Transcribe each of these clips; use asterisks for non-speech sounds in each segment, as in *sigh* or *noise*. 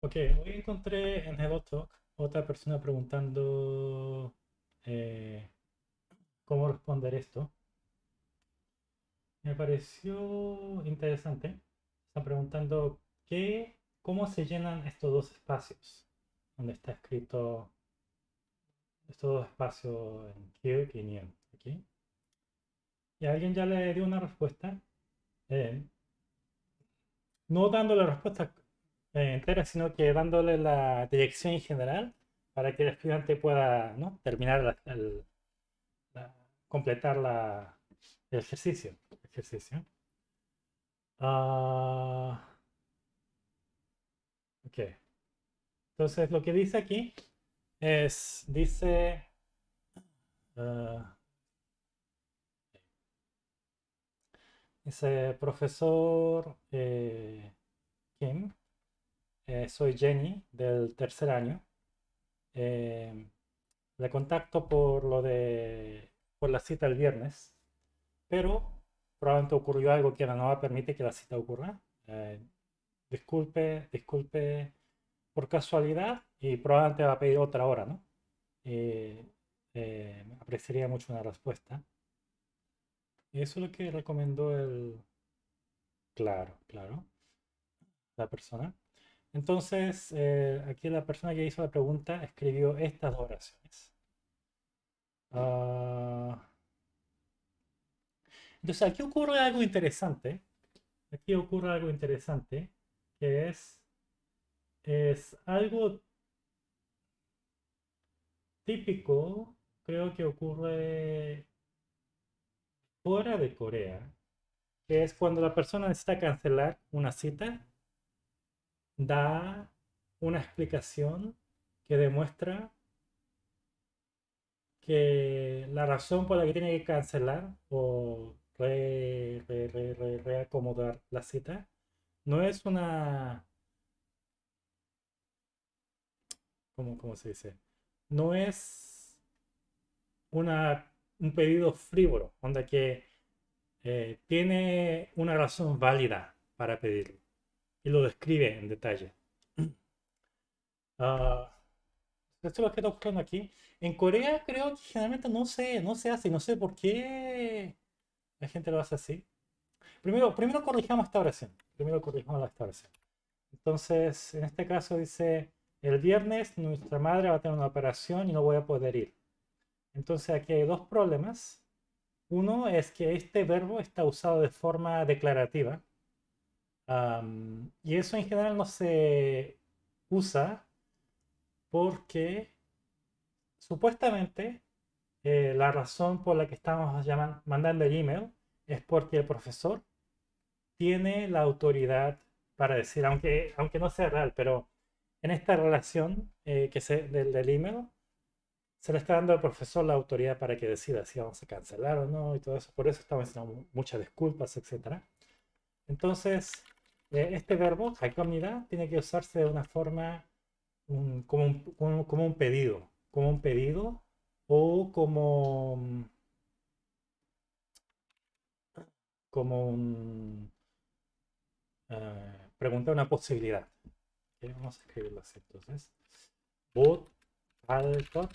Ok, hoy encontré en HelloTalk otra persona preguntando eh, cómo responder esto. Me pareció interesante. Están preguntando qué, cómo se llenan estos dos espacios, donde está escrito estos dos espacios en Kirk y. Aquí. Y alguien ya le dio una respuesta. Eh, no dando la respuesta eh, entera, sino que dándole la dirección en general para que el estudiante pueda ¿no? terminar el, completar la, el ejercicio. ejercicio. Uh, ok. Entonces lo que dice aquí es, dice... Uh, dice profesor eh, Kim, eh, soy Jenny del tercer año. Eh, le contacto por lo de por la cita el viernes, pero probablemente ocurrió algo que no va a permitir que la cita ocurra. Eh, disculpe, disculpe por casualidad y probablemente va a pedir otra hora, ¿no? apreciaría mucho una respuesta. Y eso es lo que recomendó el... Claro, claro. La persona. Entonces, eh, aquí la persona que hizo la pregunta escribió estas dos oraciones. Ah, entonces, aquí ocurre algo interesante. Aquí ocurre algo interesante, que es, es algo típico, creo que ocurre fuera de Corea, que es cuando la persona necesita cancelar una cita da una explicación que demuestra que la razón por la que tiene que cancelar o reacomodar la cita no es una... ¿Cómo, cómo se dice? No es una, un pedido frívolo, donde que eh, tiene una razón válida para pedirlo y lo describe en detalle. Uh, esto es lo que está buscando aquí. En Corea creo que generalmente no se, no se hace, no sé por qué la gente lo hace así. Primero, primero corrijamos esta oración. Primero corrijamos esta oración. Entonces, en este caso dice, el viernes nuestra madre va a tener una operación y no voy a poder ir. Entonces aquí hay dos problemas. Uno es que este verbo está usado de forma declarativa y eso en general no se usa porque supuestamente eh, la razón por la que estamos mandando el email es porque el profesor tiene la autoridad para decir, aunque, aunque no sea real, pero en esta relación eh, que se, del, del, email, se le está dando al profesor la autoridad para que decida si vamos a cancelar o no y todo eso. Por eso estamos haciendo muchas disculpas, etc. Entonces, eh, este verbo, hakomnida, tiene que usarse de una forma mm, como, un, pedido, como un pedido o como, mm, como un, eh, pregunta una posibilidad. Vamos a escribirlo así entonces. Bot alto.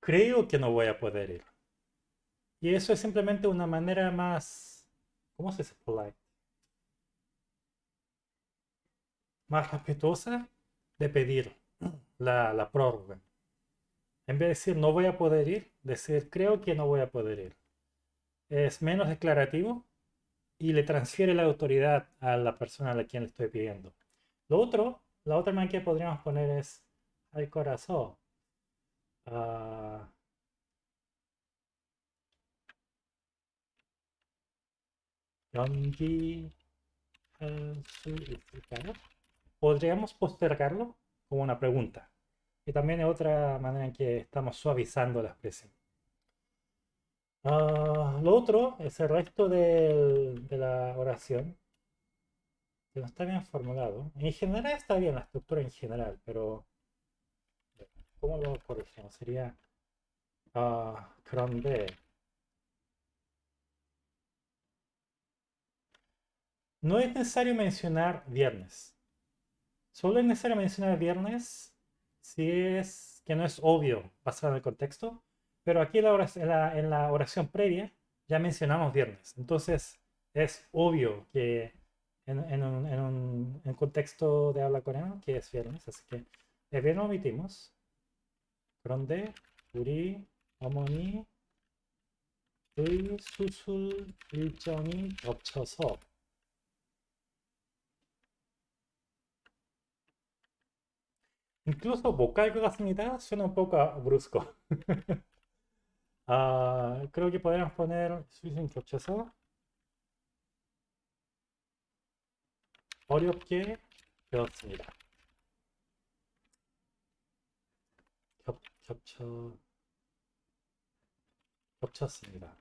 Creo que no voy a poder ir. Y eso es simplemente una manera más ¿Cómo se dice polite? Más respetuosa de pedir la, la prórroga. En vez de decir no voy a poder ir, decir creo que no voy a poder ir. Es menos declarativo y le transfiere la autoridad a la persona a la quien le estoy pidiendo. Lo otro, la otra manera que podríamos poner es al corazón. Uh, Podríamos postergarlo como una pregunta. Y también es otra manera en que estamos suavizando la expresión. Ah, lo otro es el resto de la oración. Que no está bien formulado. En general está bien la estructura en general, pero... ¿Cómo lo corregimos? Sería... Uh, No es necesario mencionar viernes. Solo es necesario mencionar viernes si es que no es obvio basado en el contexto. Pero aquí en la, oración, previa ya mencionamos viernes. Entonces es obvio que en, un, un contexto de habla coreana que es viernes. Así que el viernes omitimos. Gronde, Uri, Omoni, Susul, Ilchoni, Opchoso. Incluso vocal 것 같습니다. Un poco brusco. 아, que podríamos poner 수술 겹쳐서 어렵게 배웠습니다. 겹, 겹쳐 겹쳤습니다.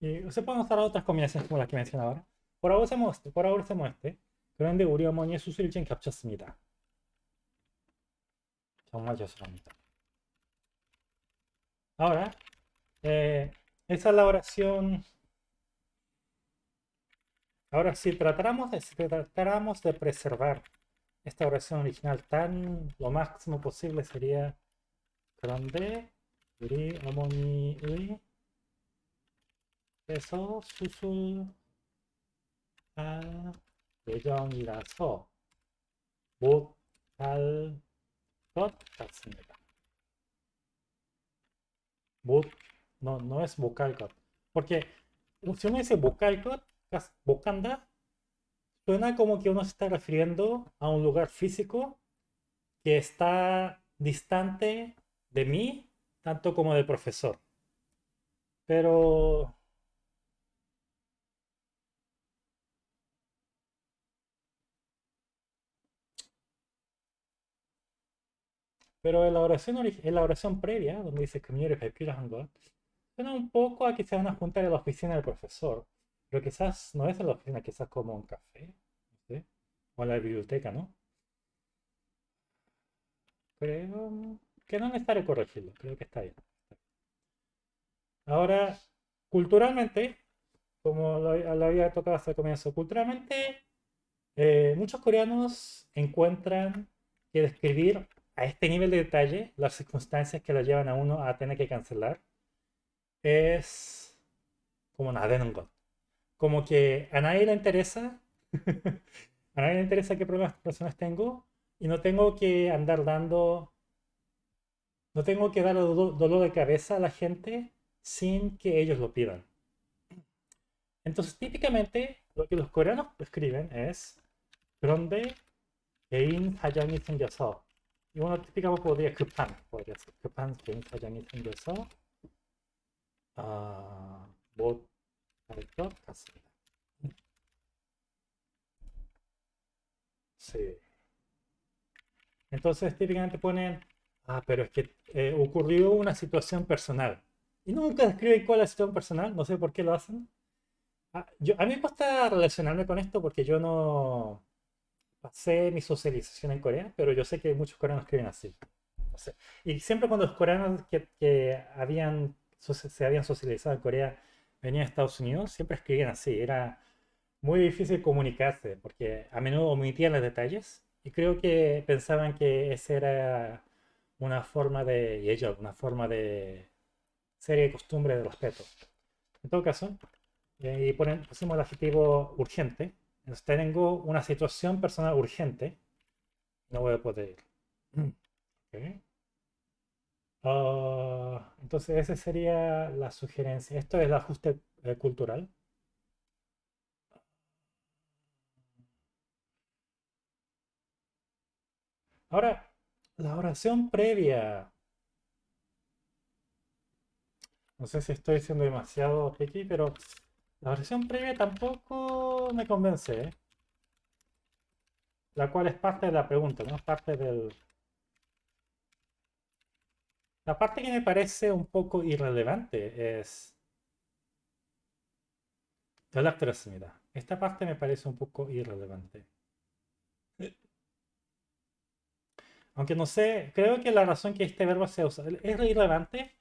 Y se pueden usar otras combinaciones como las que mencioné ahora. Por ahora usemos este. por ahora usemos este. 그런데 우리 어머니의 수술일정 겹쳤습니다. 정말 죄송합니다. Ahora, eh, esa es la oración. Ahora, si tratáramos de, si tratáramos de preservar esta oración original tan lo máximo posible sería 그런데 우리 어머니의 그래서 수술할 예정이라서 못할 것 같습니다. no, no es vocal cut. Porque si uno dice vocal cut, bocanda, suena como que uno se está refiriendo a un lugar físico que está distante de mí, tanto como del profesor. Pero Pero en la oración, en la oración previa, donde dice que han got, suena un poco a que se van a juntar en la oficina del profesor. Pero quizás no es en la oficina, quizás como un café, o en la biblioteca, ¿no? Creo que no es necesario corregirlo, creo que está bien. Ahora, culturalmente, como lo, había tocado hasta el comienzo, culturalmente eh, muchos coreanos encuentran que describir a este nivel de detalle, las circunstancias que lo llevan a uno a tener que cancelar, es como nada en un god. Como que a nadie le interesa, *laughs* a nadie le interesa qué problemas personas tengo y no tengo que andar dando, no tengo que dar dolor de cabeza a la gente sin que ellos lo pidan. Entonces, típicamente, lo que los coreanos escriben es 그런데 개인 사정이 생겨서 이건 어떻게 보드에 급한 podría ser 급한 개인 사정이 생겨서 아, 못할 것 같습니다. Sí. Entonces típicamente ponen, ah, pero es que eh, ocurrió una situación personal. Y nunca describen cuál es la situación personal, no sé por qué lo hacen. Ah, yo, a mí me cuesta relacionarme con esto porque yo no, pasé mi socialización en Corea, pero yo sé que muchos coreanos escriben así. y siempre cuando los coreanos que, habían, se habían socializado en Corea venían a Estados Unidos, siempre escribían así. Era muy difícil comunicarse porque a menudo omitían los detalles y creo que pensaban que esa era una forma de, y ellos, una forma de serie de costumbre de respeto. En todo caso, eh, y ponen, pusimos el adjetivo urgente, entonces tengo una situación personal urgente. No voy a poder ir. Ah, entonces esa sería la sugerencia. Esto es el ajuste eh, cultural. Ahora, la oración previa. No sé si estoy siendo demasiado aquí, pero la oración previa tampoco me convence, ¿eh? La cual es parte de la pregunta, no es parte del... La parte que me parece un poco irrelevante es... Esta parte me parece un poco irrelevante. Aunque no sé, creo que la razón que este verbo se usa es irrelevante.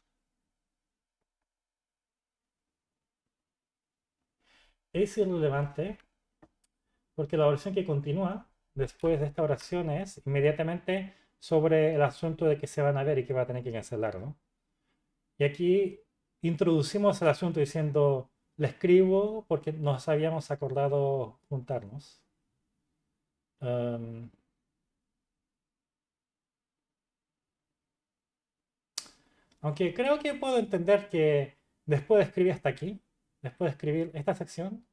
Es irrelevante porque la oración que continúa después de esta oración es inmediatamente sobre el asunto de que se van a ver y que va a tener que cancelar, ¿no? Y aquí introducimos el asunto diciendo, le escribo porque nos habíamos acordado juntarnos. aunque creo que puedo entender que después de escribir hasta aquí, después de escribir esta sección,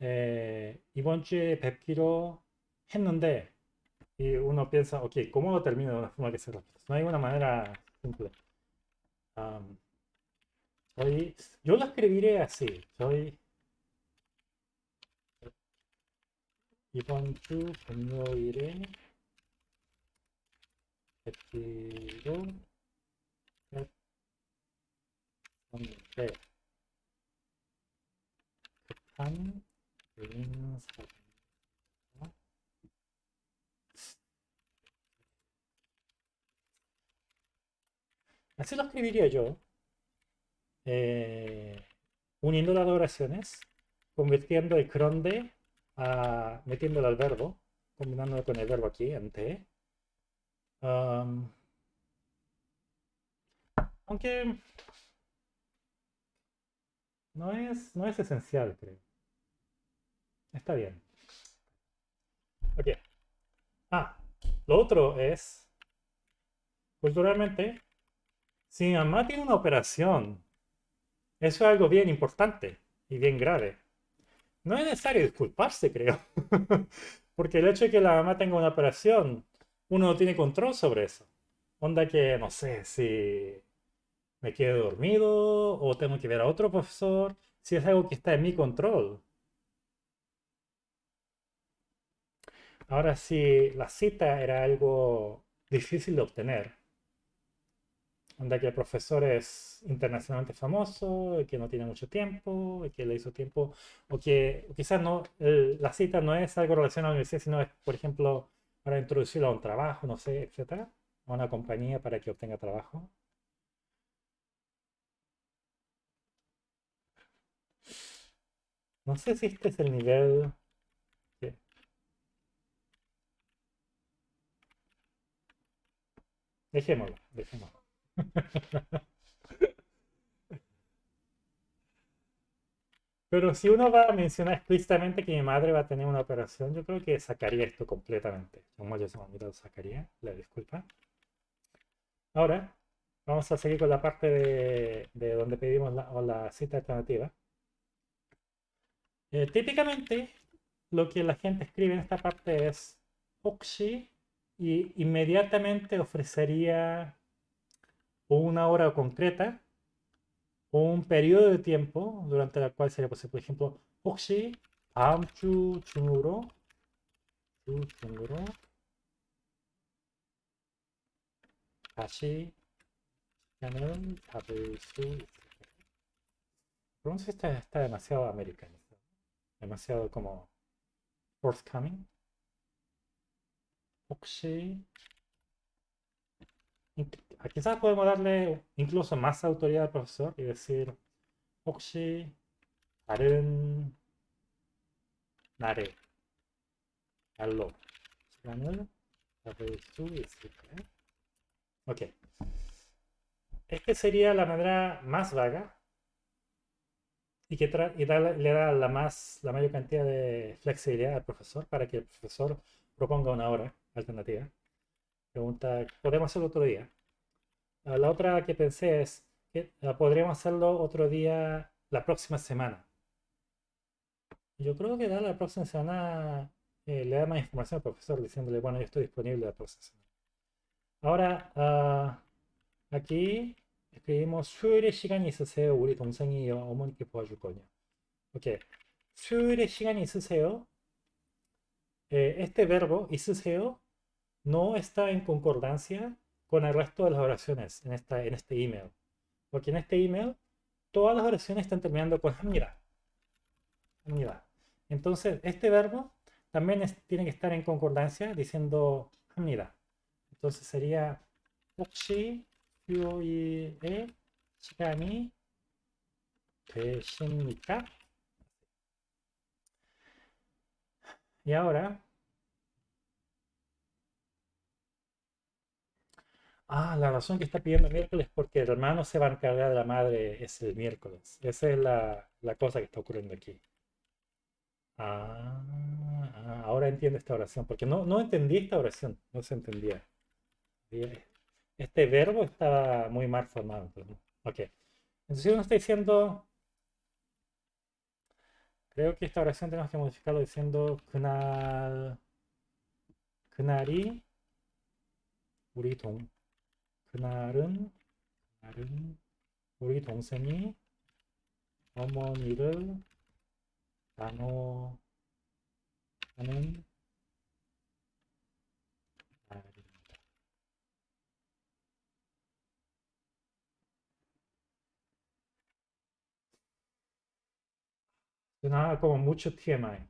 eh, 이번 주에 뵙기로 했는데 y uno piensa, ok, ¿cómo lo termino de una forma que se repita? No hay una manera simple. yo lo escribiré así. Soy 이번 주 금요일에 뵙기로 했는데 Así lo escribiría yo, eh, uniendo las oraciones, convirtiendo el cronde a, metiéndolo al verbo, combinándolo con el verbo aquí, en T. Um, aunque no es, no es esencial, creo. Está bien. Ok. Ah, lo otro es, culturalmente, si mamá tiene una operación, eso es algo bien importante y bien grave. No es necesario disculparse, creo. *laughs* Porque el hecho de que la mamá tenga una operación, uno no tiene control sobre eso. Onda que, no sé, si me quedo dormido o tengo que ver a otro profesor, si es algo que está en mi control. Ahora, si la cita era algo difícil de obtener, Onda que el profesor es internacionalmente famoso, y que no tiene mucho tiempo, y que le hizo tiempo, o que quizás no, la cita no es algo relacionado a la universidad, sino es, por ejemplo, para introducirlo a un trabajo, no sé, etcétera, a una compañía para que obtenga trabajo. No sé si este es el nivel... Dejémoslo, dejémoslo. *laughs* Pero si uno va a mencionar explícitamente que mi madre va a tener una operación, yo creo que sacaría esto completamente. Como yo se lo sacaría, la disculpa. Ahora, vamos a seguir con la parte de, donde pedimos la, cita alternativa. Eh, típicamente, lo que la gente escribe en esta parte es Oxy y inmediatamente ofrecería o una hora concreta o un periodo de tiempo durante el cual sería posible. Por ejemplo, 혹시 다음 주 중으로 주 중으로 다시 시간을 잡을 수 있을까요? Pronto está, está demasiado americanizado, demasiado como forthcoming. 혹시 quizás podemos darle incluso más autoridad al profesor y decir 혹시 다른 날에 날로 시간을 잡을 수 있을까요? Ok. Este sería la manera más vaga y que y le da la, más, la mayor cantidad de flexibilidad al profesor para que el profesor proponga una hora alternativa. Pregunta, ¿podemos hacerlo otro día? Ah, la otra que pensé es que ah, podríamos hacerlo otro día la próxima semana. Yo creo que la próxima semana eh, le da más información al profesor diciéndole, bueno, yo estoy disponible la próxima semana. Ahora, ah, aquí escribimos 수요일에 시간이 있으세요? 우리 동생이 어머니께 도와줄 거냐. Ok. 수요일에 시간이 있으세요? Eh, este verbo 있으세요 no está en concordancia con el resto de las oraciones en, esta, en este email. Porque en este email todas las oraciones están terminando con *laughs* mira. mira. Entonces, este verbo también tiene que estar en concordancia diciendo *laughs* mira. entonces sería 혹시 수요일에 시간이 되십니까? Y ahora Ah, la razón que está pidiendo miércoles es porque el hermano se va a encargar de la madre es el miércoles. Esa es la, la cosa que está ocurriendo aquí. Ah, ah, ahora entiendo esta oración, porque no, no entendí esta oración, no se entendía. Este verbo estaba muy mal formado. Entonces, ok. Entonces uno está diciendo, creo que esta oración tenemos que modificarlo diciendo 그날, 그날이 우리 동, 그날은, 그날은 우리 동생이 어머니를 단호하는 날입니다. Nada como mucho TMI.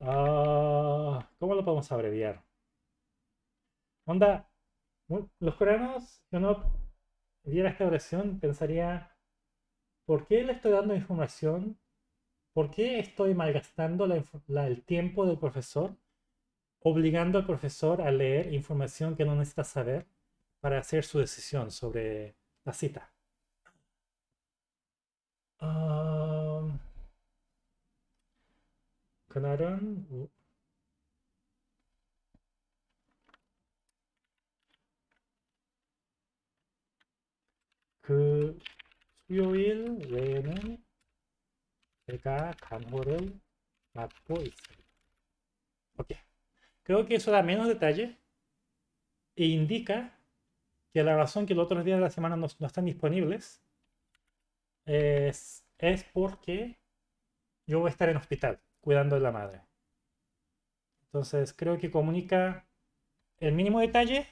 Ah, ¿Cómo lo podemos abreviar? Onda, los coreanos, si uno viera esta oración, pensaría ¿por qué le estoy dando información? ¿Por qué estoy malgastando el tiempo del profesor, obligando al profesor a leer información que no necesita saber para hacer su decisión sobre la cita? Um, 그 그 수요일 외에는 제가 간호를 맡고 있습니다. Ok. Creo que eso da menos detalle e indica que la razón que los otros días de la semana no, no están disponibles es, es, porque yo voy a estar en hospital cuidando de la madre. Entonces creo que comunica el mínimo detalle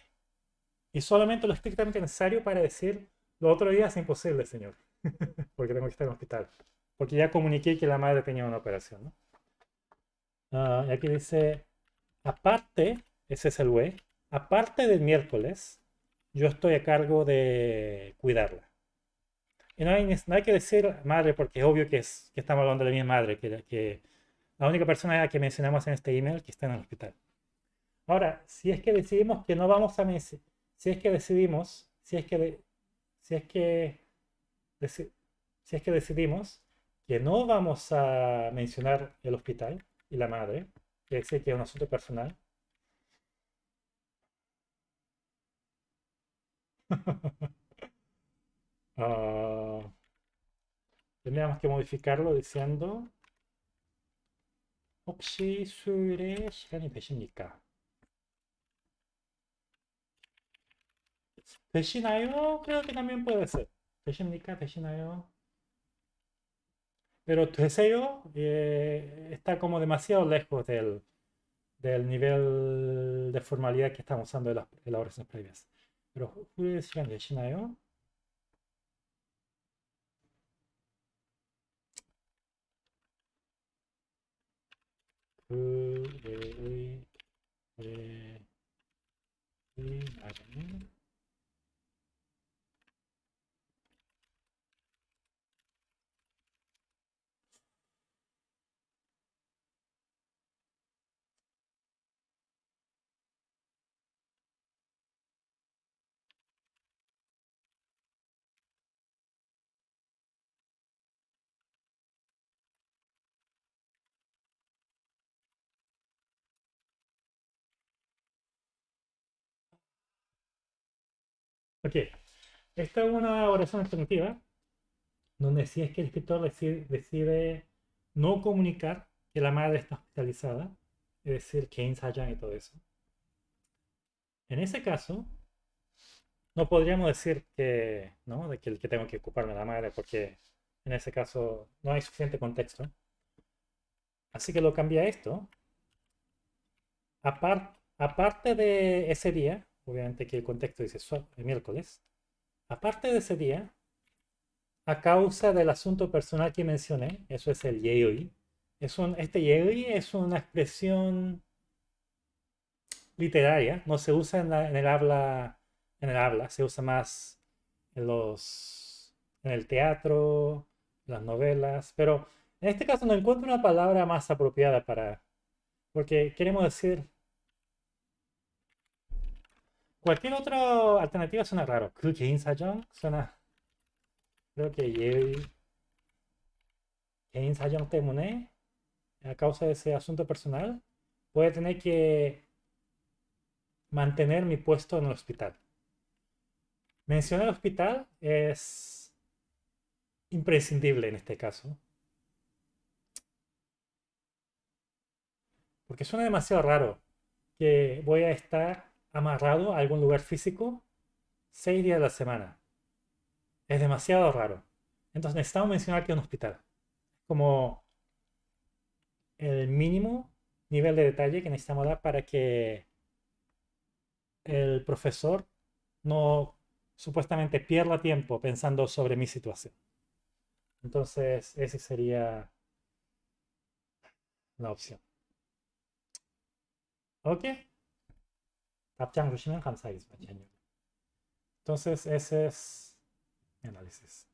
y solamente lo estrictamente necesario para decir lo otro día es imposible, señor. *laughs* porque tengo que estar en el hospital. Porque ya comuniqué que la madre tenía una operación. ¿no? Ah, y aquí dice, aparte, ese es el güey, aparte del miércoles, yo estoy a cargo de cuidarla. Y no hay, no hay que decir madre porque es obvio que, es, que estamos hablando de mi madre, que, que la única persona que mencionamos en este email que está en el hospital. Ahora, si es que decidimos que no vamos a si es que decidimos, si es que, si es que si es que decidimos que no vamos a mencionar el hospital y la madre, que es que es un asunto personal, *laughs* uh, tendríamos que modificarlo diciendo 혹시 수요일에 시간이 되십니까? 되시나요? Creo que también puede ser. 되십니까? 되시나요? Pero deseo eh, está como demasiado lejos del, del, nivel de formalidad que estamos usando en las, en las oraciones previas. Pero 후에 시간 되시나요? 그의 날에는 Ok, esta es una oración alternativa donde si es que el escritor decide, no comunicar que la madre está hospitalizada, es decir, que ensayan y todo eso. En ese caso, no podríamos decir que, ¿no? de que, que tengo que ocuparme de la madre porque en ese caso no hay suficiente contexto. Así que lo cambia a esto. aparte de ese día, obviamente que el contexto dice el miércoles, aparte de ese día, a causa del asunto personal que mencioné, eso es el yeoi, es un, este yeoi es una expresión literaria, no se usa en, el habla, en el habla, se usa más en los, en el teatro, las novelas, pero en este caso no encuentro una palabra más apropiada para, porque queremos decir cualquier otra alternativa suena raro. 그 개인 사정 suena creo que 개인 사정 때문에 a causa de ese asunto personal voy a tener que mantener mi puesto en el hospital. Mencionar el hospital es imprescindible en este caso. Porque suena demasiado raro que voy a estar amarrado a algún lugar físico seis días de la semana. Es demasiado raro. Entonces necesitamos mencionar que es un hospital. Como el mínimo nivel de detalle que necesitamos dar para que el profesor no supuestamente pierda tiempo pensando sobre mi situación. Entonces, esa sería la opción. ¿Ok? 답장 주시면 감사하겠습니다. Entonces, ese es mi análisis.